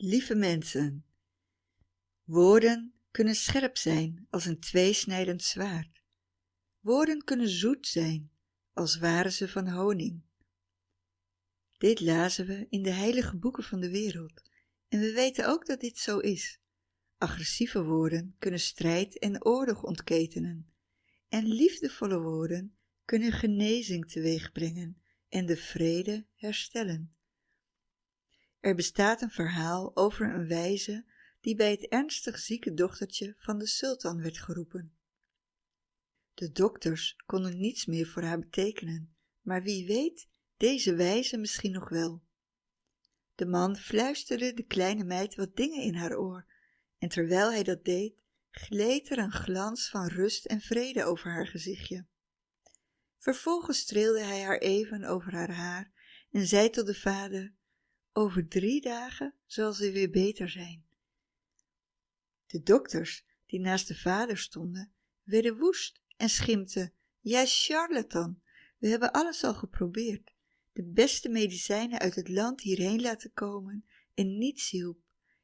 Lieve mensen, woorden kunnen scherp zijn als een tweesnijdend zwaard. Woorden kunnen zoet zijn als waren ze van honing. Dit lazen we in de heilige boeken van de wereld en we weten ook dat dit zo is. Agressieve woorden kunnen strijd en oorlog ontketenen en liefdevolle woorden kunnen genezing teweegbrengen en de vrede herstellen. Er bestaat een verhaal over een wijze die bij het ernstig zieke dochtertje van de sultan werd geroepen. De dokters konden niets meer voor haar betekenen, maar wie weet deze wijze misschien nog wel. De man fluisterde de kleine meid wat dingen in haar oor en terwijl hij dat deed, gleed er een glans van rust en vrede over haar gezichtje. Vervolgens streelde hij haar even over haar haar en zei tot de vader, over drie dagen zal ze weer beter zijn. De dokters, die naast de vader stonden, werden woest en schimpten, jij charlatan, we hebben alles al geprobeerd, de beste medicijnen uit het land hierheen laten komen en niets hielp.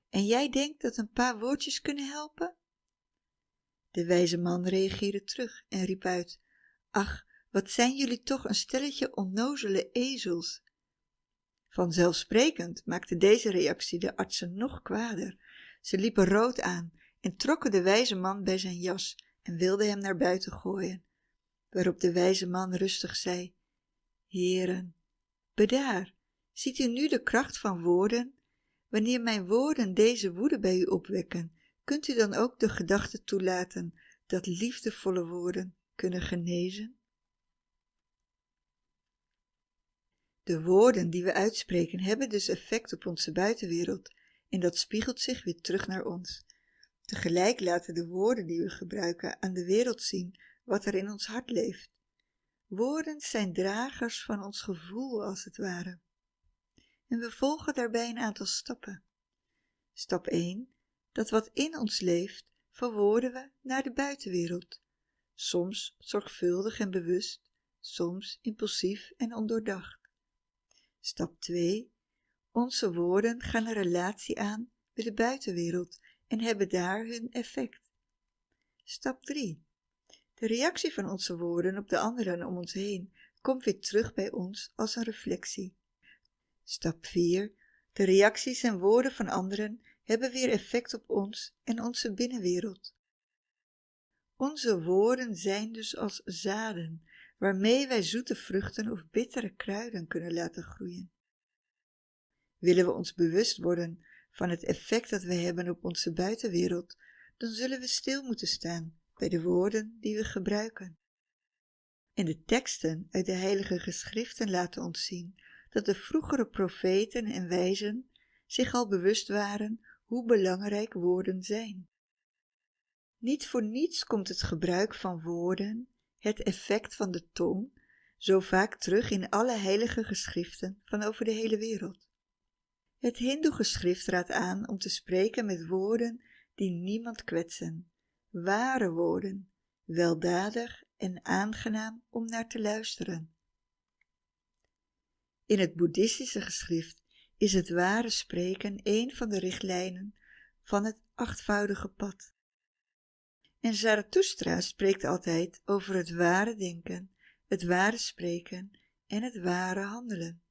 En jij denkt dat een paar woordjes kunnen helpen? De wijze man reageerde terug en riep uit, ach, wat zijn jullie toch een stelletje onnozele ezels. Vanzelfsprekend maakte deze reactie de artsen nog kwader. Ze liepen rood aan en trokken de wijze man bij zijn jas en wilden hem naar buiten gooien, waarop de wijze man rustig zei, Heren, bedaar, ziet u nu de kracht van woorden? Wanneer mijn woorden deze woede bij u opwekken, kunt u dan ook de gedachte toelaten dat liefdevolle woorden kunnen genezen? De woorden die we uitspreken hebben dus effect op onze buitenwereld en dat spiegelt zich weer terug naar ons. Tegelijk laten de woorden die we gebruiken aan de wereld zien wat er in ons hart leeft. Woorden zijn dragers van ons gevoel als het ware. En we volgen daarbij een aantal stappen. Stap 1. Dat wat in ons leeft, verwoorden we naar de buitenwereld. Soms zorgvuldig en bewust, soms impulsief en ondoordacht. Stap 2. Onze woorden gaan een relatie aan met de buitenwereld en hebben daar hun effect. Stap 3. De reactie van onze woorden op de anderen om ons heen komt weer terug bij ons als een reflectie. Stap 4. De reacties en woorden van anderen hebben weer effect op ons en onze binnenwereld. Onze woorden zijn dus als zaden, waarmee wij zoete vruchten of bittere kruiden kunnen laten groeien. Willen we ons bewust worden van het effect dat wij hebben op onze buitenwereld, dan zullen we stil moeten staan bij de woorden die we gebruiken. En de teksten uit de heilige geschriften laten ons zien dat de vroegere profeten en wijzen zich al bewust waren hoe belangrijk woorden zijn. Niet voor niets komt het gebruik van woorden, het effect van de tong, zo vaak terug in alle heilige geschriften van over de hele wereld. Het hindoe-geschrift raadt aan om te spreken met woorden die niemand kwetsen, ware woorden, weldadig en aangenaam om naar te luisteren. In het boeddhistische geschrift is het ware spreken een van de richtlijnen van het achtvoudige pad. En Zarathustra spreekt altijd over het ware denken, het ware spreken en het ware handelen.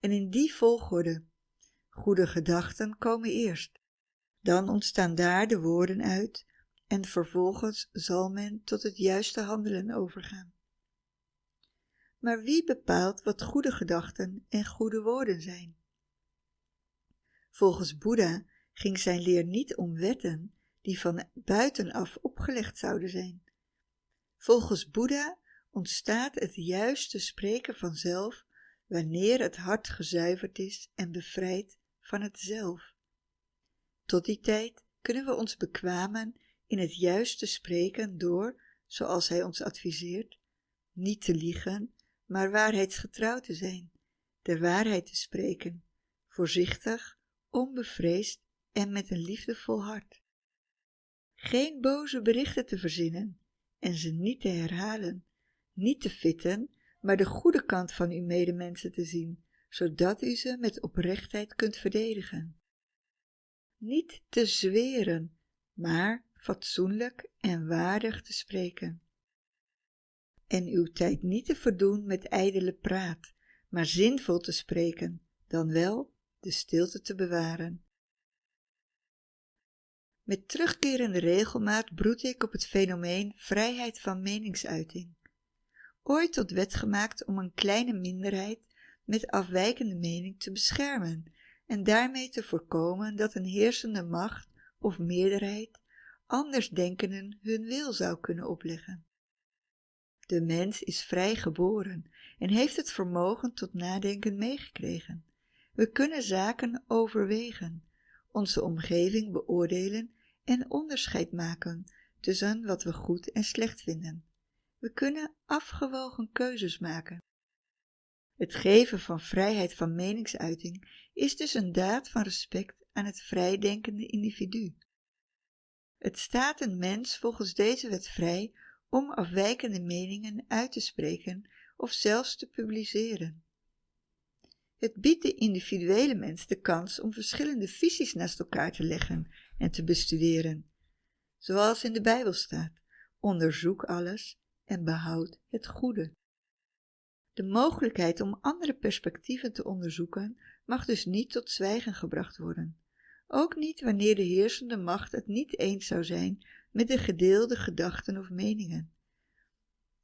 En in die volgorde. Goede gedachten komen eerst. Dan ontstaan daar de woorden uit en vervolgens zal men tot het juiste handelen overgaan. Maar wie bepaalt wat goede gedachten en goede woorden zijn? Volgens Boeddha ging zijn leer niet om wetten die van buitenaf opgelegd zouden zijn. Volgens Boeddha ontstaat het juiste spreken vanzelf wanneer het hart gezuiverd is en bevrijd van het zelf. Tot die tijd kunnen we ons bekwamen in het juiste spreken door, zoals hij ons adviseert, niet te liegen, maar waarheidsgetrouw te zijn, de waarheid te spreken, voorzichtig, onbevreesd en met een liefdevol hart. Geen boze berichten te verzinnen en ze niet te herhalen, niet te fitten, maar de goede kant van uw medemensen te zien, zodat u ze met oprechtheid kunt verdedigen. niet te zweren, maar fatsoenlijk en waardig te spreken. En uw tijd niet te verdoen met ijdele praat, maar zinvol te spreken, dan wel de stilte te bewaren. Met terugkerende regelmaat broed ik op het fenomeen vrijheid van meningsuiting. Ooit tot wet gemaakt om een kleine minderheid met afwijkende mening te beschermen en daarmee te voorkomen dat een heersende macht of meerderheid andersdenkenden hun wil zou kunnen opleggen. De mens is vrij geboren en heeft het vermogen tot nadenken meegekregen. We kunnen zaken overwegen, onze omgeving beoordelen en onderscheid maken tussen wat we goed en slecht vinden. We kunnen afgewogen keuzes maken. Het geven van vrijheid van meningsuiting is dus een daad van respect aan het vrijdenkende individu. Het staat een mens volgens deze wet vrij om afwijkende meningen uit te spreken of zelfs te publiceren. Het biedt de individuele mens de kans om verschillende visies naast elkaar te leggen en te bestuderen. Zoals in de Bijbel staat: onderzoek alles en behoud het goede. De mogelijkheid om andere perspectieven te onderzoeken mag dus niet tot zwijgen gebracht worden. Ook niet wanneer de heersende macht het niet eens zou zijn met de gedeelde gedachten of meningen.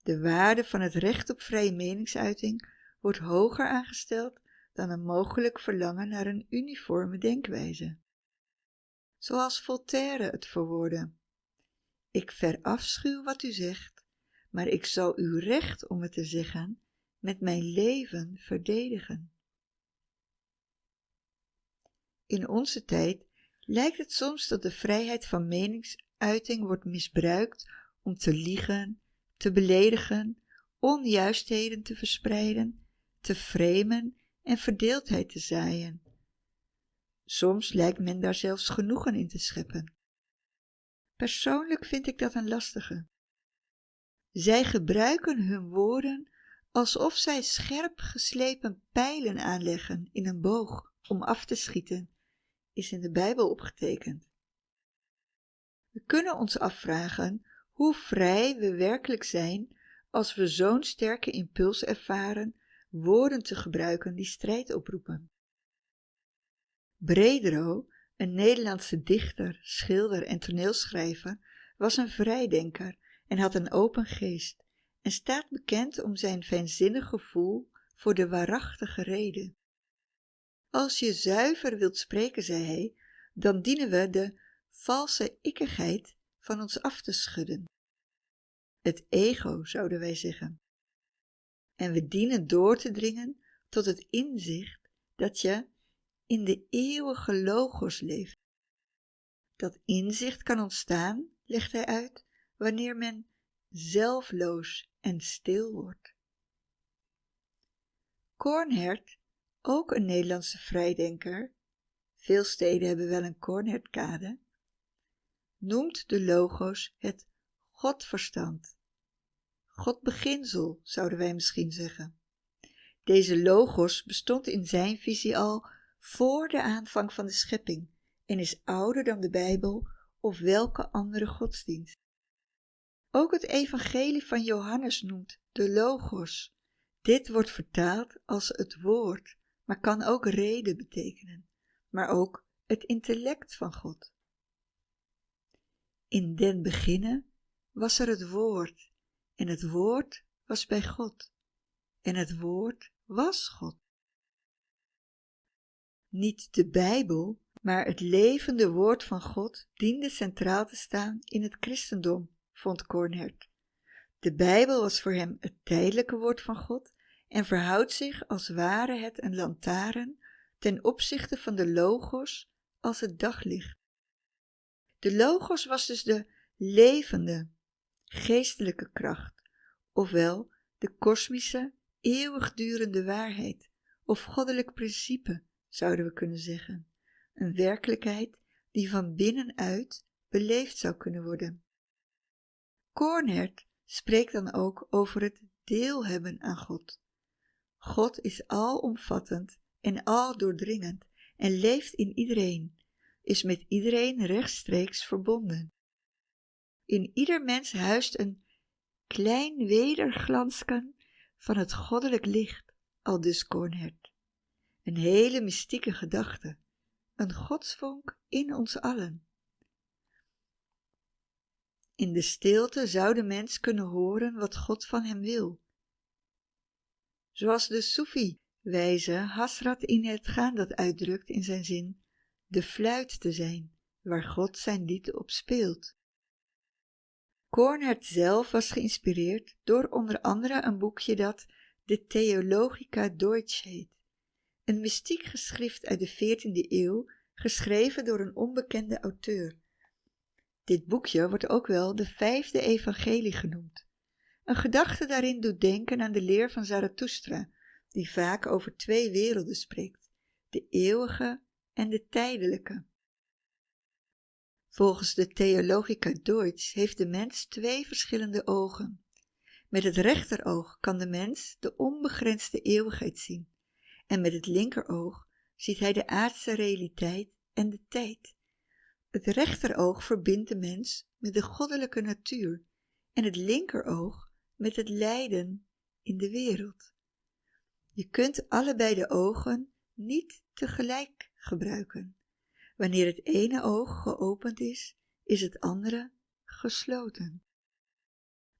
De waarde van het recht op vrije meningsuiting wordt hoger aangesteld dan een mogelijk verlangen naar een uniforme denkwijze. Zoals Voltaire het verwoordde. Ik verafschuw wat u zegt, maar ik zal uw recht om het te zeggen met mijn leven verdedigen. In onze tijd lijkt het soms dat de vrijheid van meningsuiting wordt misbruikt om te liegen, te beledigen, onjuistheden te verspreiden, te framen en verdeeldheid te zaaien. Soms lijkt men daar zelfs genoegen in te scheppen. Persoonlijk vind ik dat een lastige. Zij gebruiken hun woorden alsof zij scherp geslepen pijlen aanleggen in een boog om af te schieten, is in de Bijbel opgetekend. We kunnen ons afvragen hoe vrij we werkelijk zijn als we zo'n sterke impuls ervaren woorden te gebruiken die strijd oproepen. Bredero, een Nederlandse dichter, schilder en toneelschrijver, was een vrijdenker en had een open geest en staat bekend om zijn fijnzinnig gevoel voor de waarachtige reden. Als je zuiver wilt spreken, zei hij, dan dienen we de valse ikkigheid van ons af te schudden. Het ego, zouden wij zeggen. En we dienen door te dringen tot het inzicht dat je in de eeuwige logos leeft. Dat inzicht kan ontstaan, legt hij uit, wanneer men zelfloos en stil wordt. Kornhert, ook een Nederlandse vrijdenker, veel steden hebben wel een Kornhertkade, noemt de logos het Godverstand. Godbeginsel, zouden wij misschien zeggen. Deze logos bestond in zijn visie al voor de aanvang van de schepping en is ouder dan de Bijbel of welke andere godsdienst. Ook het evangelie van Johannes noemt de logos. Dit wordt vertaald als het woord, maar kan ook reden betekenen, maar ook het intellect van God. In den beginnen was er het woord, en het woord was bij God, en het woord was God. Niet de Bijbel, maar het levende woord van God diende centraal te staan in het christendom vond Kornhert. De Bijbel was voor hem het tijdelijke woord van God en verhoudt zich als ware het een lantaarn ten opzichte van de logos als het daglicht. De logos was dus de levende, geestelijke kracht, ofwel de kosmische, eeuwigdurende waarheid, of goddelijk principe, zouden we kunnen zeggen, een werkelijkheid die van binnenuit beleefd zou kunnen worden. Kornhert spreekt dan ook over het deel hebben aan God. God is alomvattend en aldoordringend en leeft in iedereen. is met iedereen rechtstreeks verbonden. In ieder mens huist een klein wederglansken van het goddelijk licht, al dus Kornhert. Een hele mystieke gedachte, een godsvonk in ons allen. In de stilte zou de mens kunnen horen wat God van hem wil. Zoals de Soefi-wijze Hasrat in het gaan dat uitdrukt in zijn zin de fluit te zijn, waar God zijn lied op speelt. Kornert zelf was geïnspireerd door onder andere een boekje dat de Theologica Deutsch heet, een mystiek geschrift uit de 14e eeuw, geschreven door een onbekende auteur. Dit boekje wordt ook wel de vijfde evangelie genoemd. Een gedachte daarin doet denken aan de leer van Zarathustra, die vaak over twee werelden spreekt, de eeuwige en de tijdelijke. Volgens de Theologica Deutsch heeft de mens twee verschillende ogen. Met het rechteroog kan de mens de onbegrensde eeuwigheid zien en met het linkeroog ziet hij de aardse realiteit en de tijd. Het rechteroog verbindt de mens met de goddelijke natuur en het linkeroog met het lijden in de wereld. Je kunt allebei de ogen niet tegelijk gebruiken. Wanneer het ene oog geopend is, is het andere gesloten.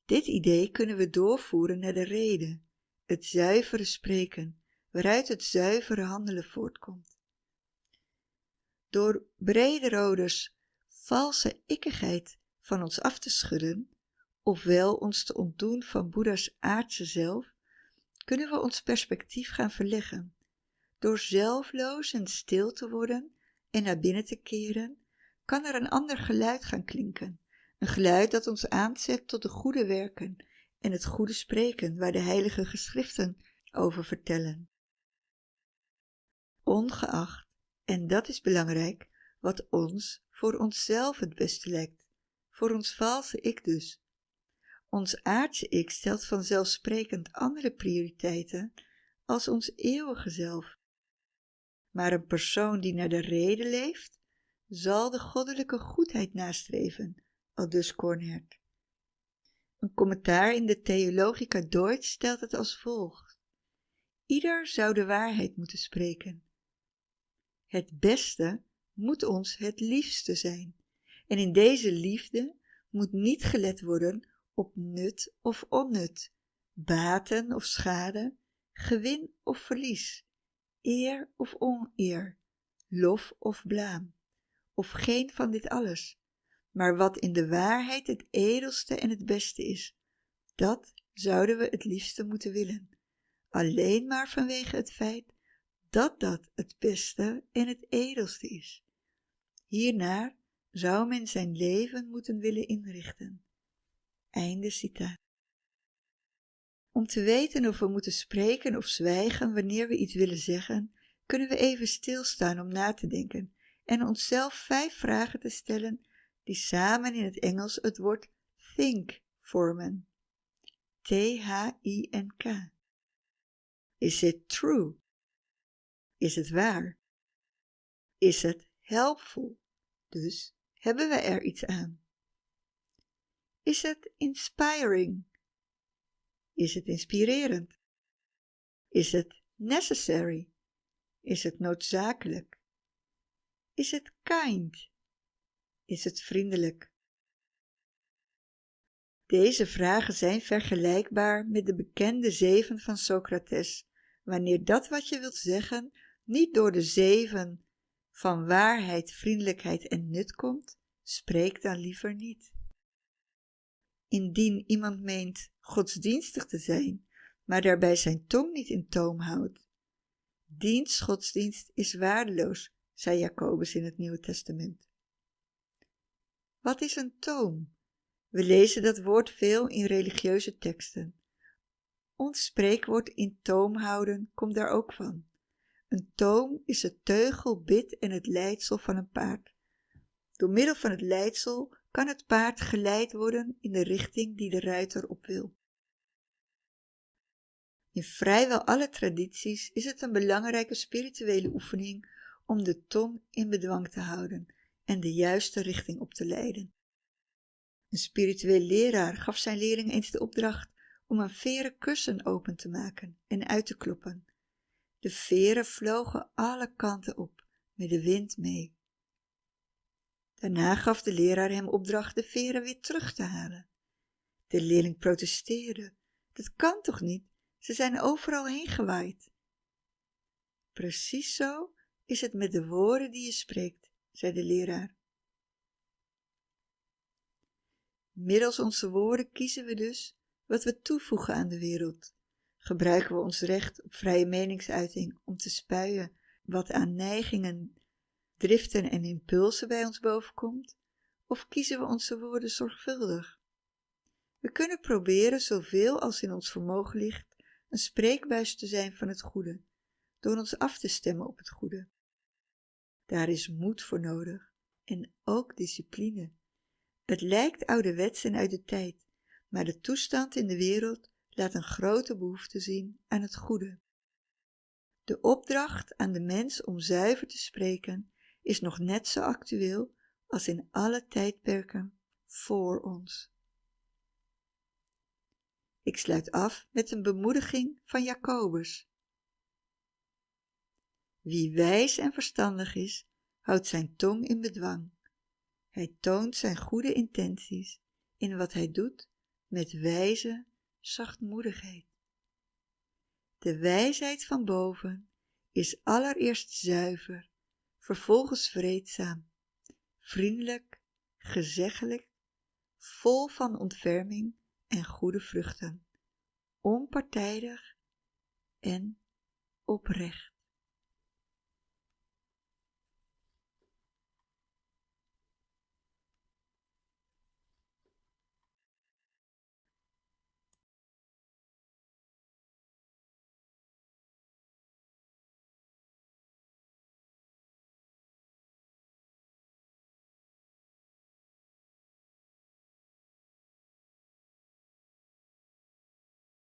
Dit idee kunnen we doorvoeren naar de reden, het zuivere spreken, waaruit het zuivere handelen voortkomt. Door brederoders valse ikkigheid van ons af te schudden, ofwel ons te ontdoen van Boeddha's aardse zelf, kunnen we ons perspectief gaan verleggen. Door zelfloos en stil te worden en naar binnen te keren, kan er een ander geluid gaan klinken. Een geluid dat ons aanzet tot de goede werken en het goede spreken waar de heilige geschriften over vertellen. Ongeacht, en dat is belangrijk, wat ons voor onszelf het beste lijkt, voor ons valse ik dus. Ons aardse ik stelt vanzelfsprekend andere prioriteiten als ons eeuwige zelf. Maar een persoon die naar de reden leeft, zal de goddelijke goedheid nastreven, aldus Kornhert. Een commentaar in de Theologica Deutsch stelt het als volgt. Ieder zou de waarheid moeten spreken. Het beste moet ons het liefste zijn. En in deze liefde moet niet gelet worden op nut of onnut, baten of schade, gewin of verlies, eer of oneer, lof of blaam, of geen van dit alles, maar wat in de waarheid het edelste en het beste is, dat zouden we het liefste moeten willen, alleen maar vanwege het feit dat dat het beste en het edelste is. Hiernaar zou men zijn leven moeten willen inrichten. Einde citaat. Om te weten of we moeten spreken of zwijgen wanneer we iets willen zeggen, kunnen we even stilstaan om na te denken en onszelf vijf vragen te stellen die samen in het Engels het woord think vormen. T-H-I-N-K. Is it true? Is het waar? Is het helpful? Dus hebben we er iets aan? Is het inspiring? Is het inspirerend? Is het necessary? Is het noodzakelijk? Is het kind? Is het vriendelijk? Deze vragen zijn vergelijkbaar met de bekende zeven van Socrates, wanneer dat wat je wilt zeggen niet door de zeven van waarheid, vriendelijkheid en nut komt, spreek dan liever niet. Indien iemand meent godsdienstig te zijn, maar daarbij zijn tong niet in toom houdt, diens godsdienst is waardeloos, zei Jacobus in het Nieuwe Testament. Wat is een toom? We lezen dat woord veel in religieuze teksten. Ons spreekwoord in toom houden komt daar ook van. Een toom is het teugel, bit en het leidsel van een paard. Door middel van het leidsel kan het paard geleid worden in de richting die de ruiter op wil. In vrijwel alle tradities is het een belangrijke spirituele oefening om de tong in bedwang te houden, en de juiste richting op te leiden. Een spiritueel leraar gaf zijn leerling eens de opdracht om een veren kussen open te maken en uit te kloppen. De veren vlogen alle kanten op, met de wind mee. Daarna gaf de leraar hem opdracht de veren weer terug te halen. De leerling protesteerde. Dat kan toch niet? Ze zijn overal heen gewaaid. Precies zo is het met de woorden die je spreekt, zei de leraar. Middels onze woorden kiezen we dus wat we toevoegen aan de wereld. Gebruiken we ons recht op vrije meningsuiting om te spuien wat aan neigingen, driften en impulsen bij ons bovenkomt, of kiezen we onze woorden zorgvuldig? We kunnen proberen zoveel als in ons vermogen ligt een spreekbuis te zijn van het goede, door ons af te stemmen op het goede. Daar is moed voor nodig en ook discipline. Het lijkt ouderwets en uit de tijd, maar de toestand in de wereld laat een grote behoefte zien aan het goede. De opdracht aan de mens om zuiver te spreken is nog net zo actueel als in alle tijdperken voor ons. Ik sluit af met een bemoediging van Jacobus. Wie wijs en verstandig is, houdt zijn tong in bedwang. Hij toont zijn goede intenties in wat hij doet met wijze zachtmoedigheid. De wijsheid van boven is allereerst zuiver, vervolgens vreedzaam, vriendelijk, gezeggelijk, vol van ontferming en goede vruchten, onpartijdig en oprecht.